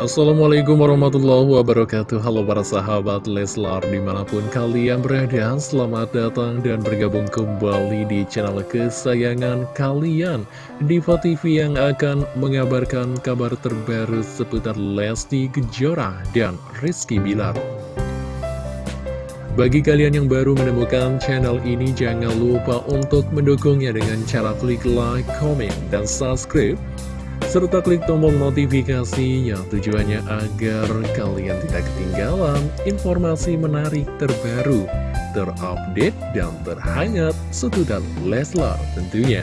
Assalamualaikum warahmatullahi wabarakatuh. Halo para sahabat Leslar Di mana pun kalian berada Selamat datang dan bergabung kembali Di channel kesayangan kalian. Diva TV yang akan mengabarkan Kabar terbaru seputar Lesti Kejora Dan Rizky Bilar. Bagi kalian yang baru menemukan channel ini, jangan lupa untuk mendukungnya dengan cara klik like, comment, dan subscribe serta klik tombol notifikasi yang tujuannya agar kalian tidak ketinggalan informasi menarik terbaru, terupdate, dan terhangat seputar Leslar tentunya.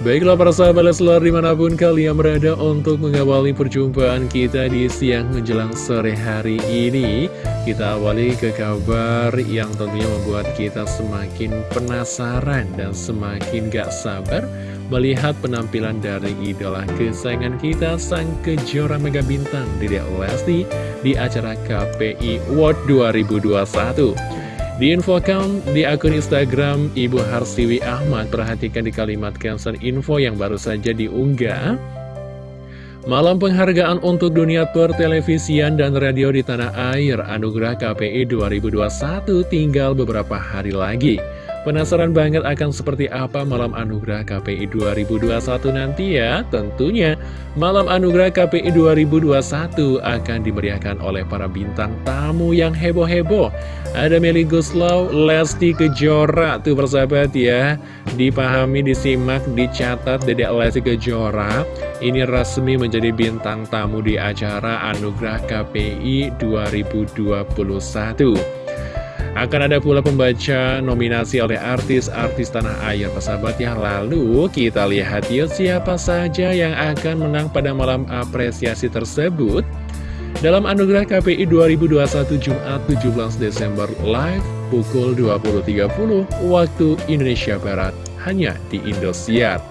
Baiklah para sahabat Leslar di mana pun kalian berada untuk mengawali perjumpaan kita di siang menjelang sore hari ini Kita awali ke kabar yang tentunya membuat kita semakin penasaran dan semakin gak sabar melihat penampilan dari idola kesayangan kita sang kejora mega bintang Dedek Lesti di acara KPI World 2021 Diinfokan di akun Instagram Ibu Harsiwi Ahmad Perhatikan di kalimat caption info yang baru saja diunggah. Malam penghargaan untuk dunia pertelevisian dan radio di tanah air Anugerah KPI 2021 tinggal beberapa hari lagi Penasaran banget akan seperti apa malam anugerah KPI 2021 nanti ya? Tentunya malam anugerah KPI 2021 akan dimeriahkan oleh para bintang tamu yang heboh-heboh. Ada Meli Guslau, Lesti Kejora, tuh persahabat ya. Dipahami, disimak, dicatat Dedek Lesti Kejora. Ini resmi menjadi bintang tamu di acara anugerah KPI 2021. Akan ada pula pembaca nominasi oleh artis-artis tanah air persahabat ya Lalu kita lihat yuk siapa saja yang akan menang pada malam apresiasi tersebut Dalam Anugerah KPI 2021 Jumat 17 Desember live pukul 20.30 waktu Indonesia Barat Hanya di Indosiar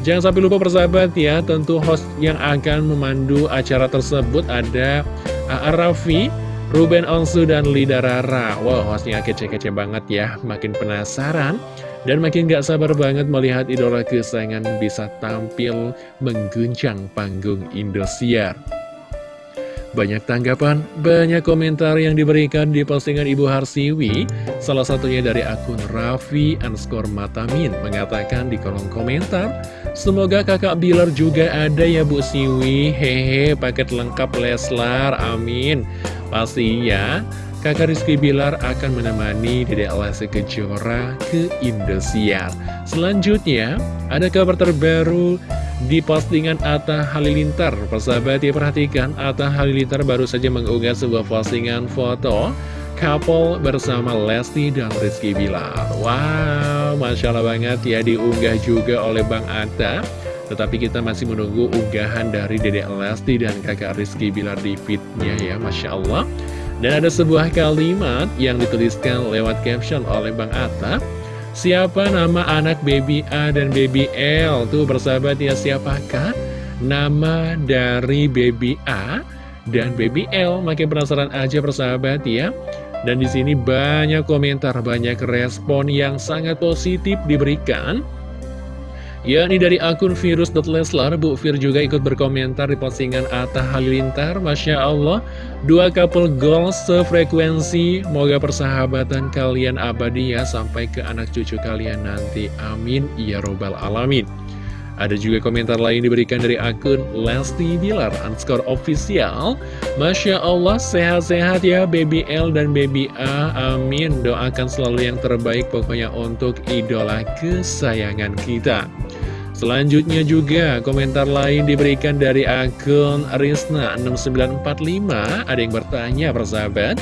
Jangan sampai lupa persahabat ya, tentu host yang akan memandu acara tersebut ada A.A. Raffi, Ruben Onsu dan Lida Rara Wow, hostnya kece-kece banget ya. Makin penasaran Dan makin gak sabar banget melihat idola kesayangan bisa tampil mengguncang panggung Indosiar. Banyak tanggapan, banyak komentar yang diberikan di postingan Ibu Harsiwi. Salah satunya dari akun Raffi underscore Matamin Mengatakan di kolom komentar Semoga kakak Bilar juga ada ya Bu Siwi. Hehe paket lengkap Leslar, amin Pastinya kakak Rizky Bilar akan menemani Dedek Lesti Kejora ke Indosiar. Selanjutnya ada kabar terbaru di postingan Atta Halilintar. Persahabat ya perhatikan Atta Halilintar baru saja mengunggah sebuah postingan foto couple bersama Lesti dan Rizky Bilar. Wow, Masya Allah banget ya diunggah juga oleh Bang Atta tetapi kita masih menunggu unggahan dari Dedek Lesti dan kakak Rizky Bilar di fitnya ya Masya Allah Dan ada sebuah kalimat yang dituliskan lewat caption oleh Bang Atta Siapa nama anak baby A dan baby L? Tuh bersahabat ya siapakah nama dari baby A dan baby L? Makin penasaran aja persahabat ya dan di sini banyak komentar, banyak respon yang sangat positif diberikan yakni dari akun virus.leslar Bu Fir juga ikut berkomentar di postingan Atta Halilintar. Masya Allah dua couple goals sefrekuensi. Moga persahabatan kalian abadi ya sampai ke anak cucu kalian nanti. Amin. Ya robbal alamin ada juga komentar lain diberikan dari akun Lesti Bilar underscore official. Masya Allah sehat-sehat ya Baby L dan Baby A. Amin. Doakan selalu yang terbaik pokoknya untuk idola kesayangan kita. Selanjutnya juga komentar lain diberikan dari akun Rizna6945 Ada yang bertanya persahabat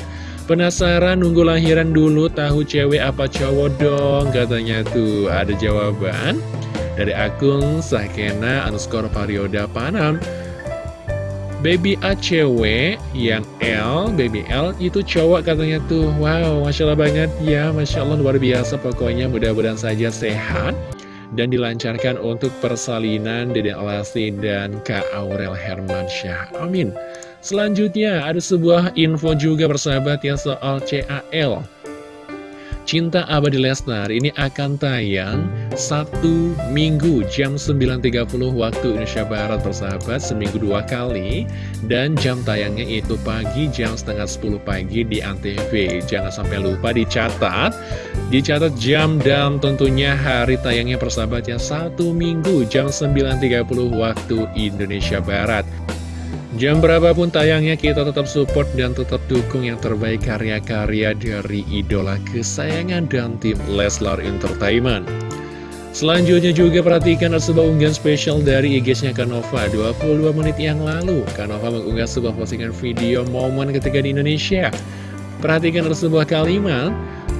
Penasaran nunggu lahiran dulu tahu cewek apa cowok dong? Katanya tuh ada jawaban Dari akun Sakena underscore Parioda Panam Baby A cewek yang L, baby L itu cowok katanya tuh Wow, Masya Allah banget ya Masya Allah luar biasa pokoknya mudah-mudahan saja sehat dan dilancarkan untuk persalinan Dede Lesti dan Kak Aurel Hermansyah. Amin. Selanjutnya ada sebuah info juga bersahabat ya soal CAL. Cinta Abadi Lesnar ini akan tayang satu minggu jam 9.30 waktu Indonesia Barat persahabat seminggu dua kali. Dan jam tayangnya itu pagi jam setengah 10 pagi di Antv. Jangan sampai lupa dicatat. Dicatat jam dan tentunya hari tayangnya persahabat ya satu minggu jam 9.30 waktu Indonesia Barat Jam berapapun tayangnya kita tetap support dan tetap dukung yang terbaik karya-karya dari idola kesayangan dan tim Leslar Entertainment. Selanjutnya juga perhatikan ada sebuah unggahan spesial dari IG-nya Kanova 22 menit yang lalu. Kanova mengunggah sebuah postingan video momen ketika di Indonesia. Perhatikan ada sebuah kalimat,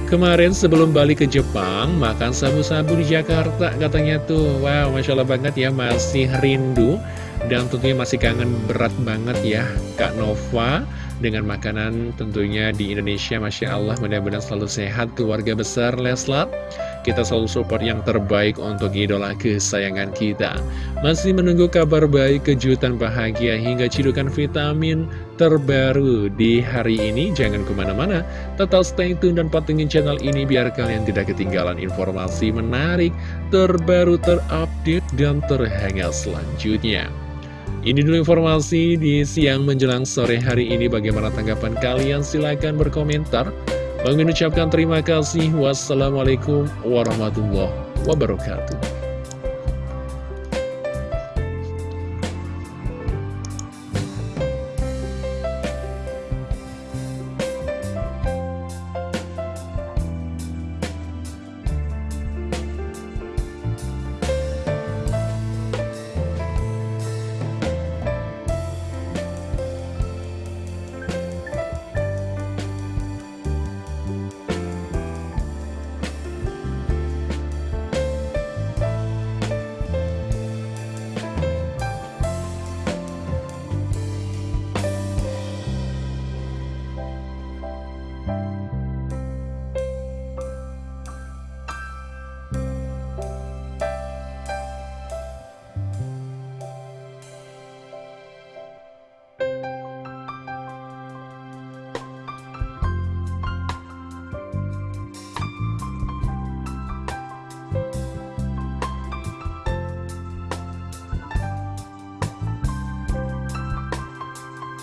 Kemarin sebelum balik ke Jepang, makan sabu-sabu di Jakarta katanya tuh. Wow, Masya Allah banget ya, masih rindu dan tentunya masih kangen berat banget ya Kak Nova dengan makanan tentunya di Indonesia Masya Allah mudah-mudahan selalu sehat keluarga besar Leslar. Kita selalu support yang terbaik untuk idola kesayangan kita. Masih menunggu kabar baik, kejutan bahagia hingga cidukan vitamin terbaru di hari ini. Jangan ke mana-mana, tetap stay tune dan patengin channel ini biar kalian tidak ketinggalan informasi menarik, terbaru, terupdate, dan terhangat selanjutnya ini dulu informasi di siang menjelang sore hari ini. Bagaimana tanggapan kalian? Silahkan berkomentar. Bang ucapkan terima kasih. Wassalamualaikum warahmatullahi wabarakatuh.